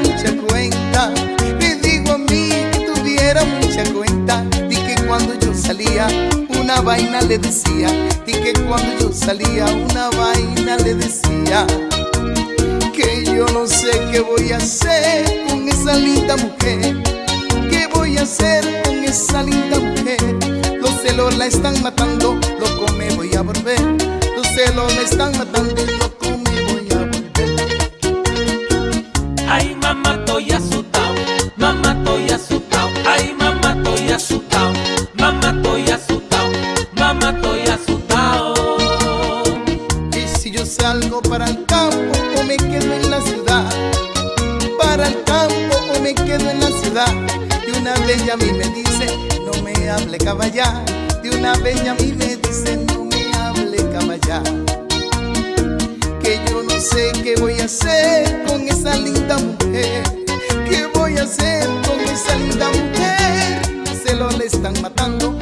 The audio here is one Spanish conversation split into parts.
mucha cuenta. Me digo a mí que tuviera mucha cuenta. Y que cuando yo salía, una vaina le decía. Y que cuando yo salía, una vaina le decía. Que yo no sé qué voy a hacer con esa linda mujer. ¿Qué voy a hacer con esa linda mujer? Los celos la están matando, loco me voy a volver. Los celos la están matando, salgo para el campo o me quedo en la ciudad, para el campo o me quedo en la ciudad, de una ya a mí me dice, no me hable caballar, de una ya a mí me dice, no me hable caballar. Que yo no sé qué voy a hacer con esa linda mujer, qué voy a hacer con esa linda mujer. Los celos le están matando,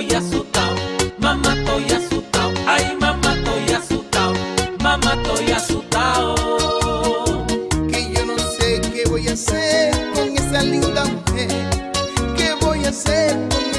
estoy asustado, mamá estoy asustado, ay mamá estoy asustado, mamá estoy asustado. Que yo no sé qué voy a hacer con esa linda mujer, qué voy a hacer con